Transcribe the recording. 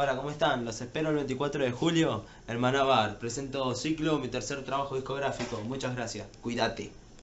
Hola, ¿cómo están? Los espero el 24 de julio en Manabar. Presento Ciclo, mi tercer trabajo discográfico. Muchas gracias. Cuídate.